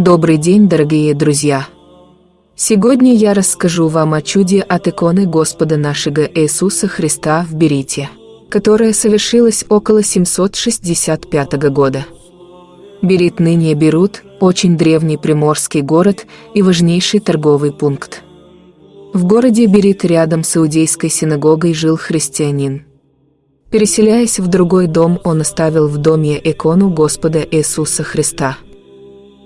Добрый день, дорогие друзья! Сегодня я расскажу вам о чуде от иконы Господа нашего Иисуса Христа в Берите, которая совершилась около 765 года. Берит ныне Берут – очень древний приморский город и важнейший торговый пункт. В городе Берит рядом с Иудейской синагогой жил христианин. Переселяясь в другой дом, он оставил в доме икону Господа Иисуса Христа –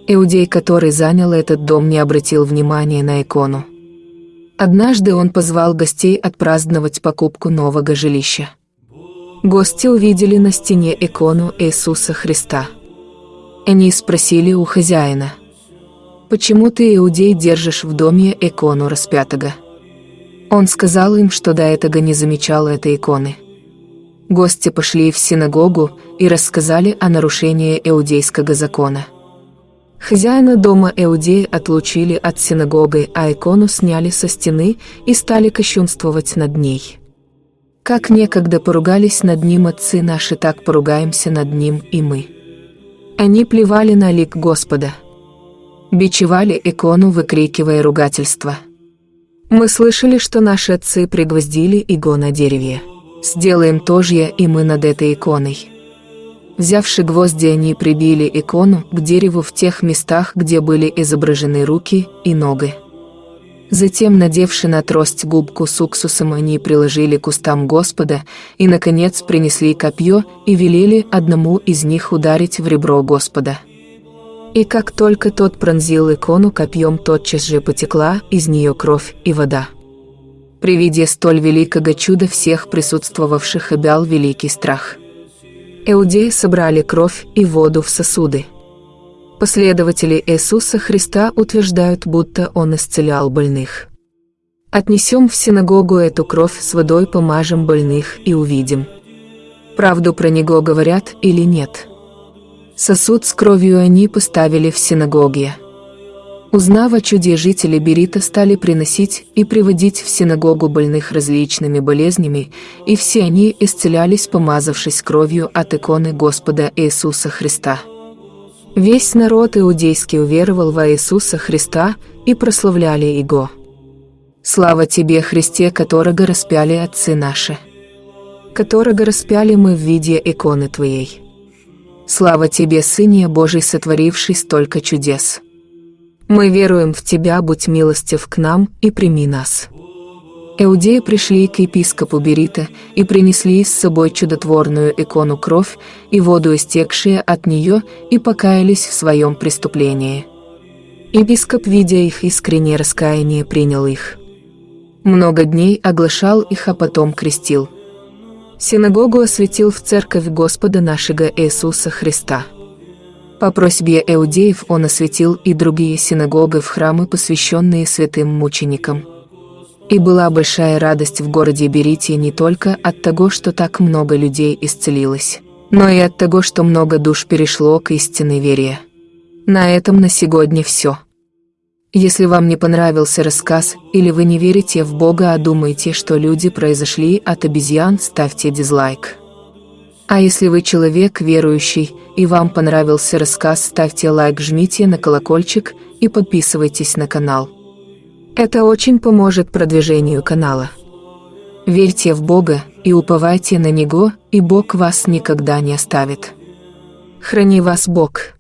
Иудей, который занял этот дом, не обратил внимания на икону. Однажды он позвал гостей отпраздновать покупку нового жилища. Гости увидели на стене икону Иисуса Христа. Они спросили у хозяина, «Почему ты, иудей, держишь в доме икону распятого?» Он сказал им, что до этого не замечал этой иконы. Гости пошли в синагогу и рассказали о нарушении иудейского закона – Хозяина дома Эудеи отлучили от синагоги, а икону сняли со стены и стали кощунствовать над ней. Как некогда поругались над ним отцы наши, так поругаемся над ним и мы. Они плевали на лик Господа. Бичевали икону, выкрикивая ругательства. Мы слышали, что наши отцы пригвоздили иго на дереве. Сделаем то же и мы над этой иконой. Взявши гвозди, они прибили икону к дереву в тех местах, где были изображены руки и ноги. Затем, надевши на трость губку с уксусом, они приложили к устам Господа и, наконец, принесли копье и велели одному из них ударить в ребро Господа. И как только тот пронзил икону копьем, тотчас же потекла из нее кровь и вода. При виде столь великого чуда всех присутствовавших обял великий страх – Иудеи собрали кровь и воду в сосуды. Последователи Иисуса Христа утверждают, будто Он исцелял больных. Отнесем в синагогу эту кровь с водой, помажем больных и увидим. Правду про него говорят или нет. Сосуд с кровью они поставили в синагоге. Узнав о чуде, жители Берита стали приносить и приводить в синагогу больных различными болезнями, и все они исцелялись, помазавшись кровью от иконы Господа Иисуса Христа. Весь народ иудейский уверовал во Иисуса Христа и прославляли Его. Слава Тебе, Христе, которого распяли отцы наши, которого распяли мы в виде иконы Твоей. Слава Тебе, Сыне Божий, сотворивший столько чудес. Мы веруем в Тебя, будь милостив к нам и прими нас». Иудеи пришли к епископу Берита и принесли с собой чудотворную икону кровь и воду, истекшие от нее, и покаялись в своем преступлении. Епископ, видя их искреннее раскаяние, принял их. Много дней оглашал их, а потом крестил. Синагогу осветил в церковь Господа нашего Иисуса Христа. По просьбе иудеев он осветил и другие синагоги в храмы, посвященные святым мученикам. И была большая радость в городе Берите не только от того, что так много людей исцелилось, но и от того, что много душ перешло к истинной вере. На этом на сегодня все. Если вам не понравился рассказ, или вы не верите в Бога, а думаете, что люди произошли от обезьян, ставьте дизлайк. А если вы человек верующий и вам понравился рассказ, ставьте лайк, жмите на колокольчик и подписывайтесь на канал. Это очень поможет продвижению канала. Верьте в Бога и уповайте на Него, и Бог вас никогда не оставит. Храни вас Бог.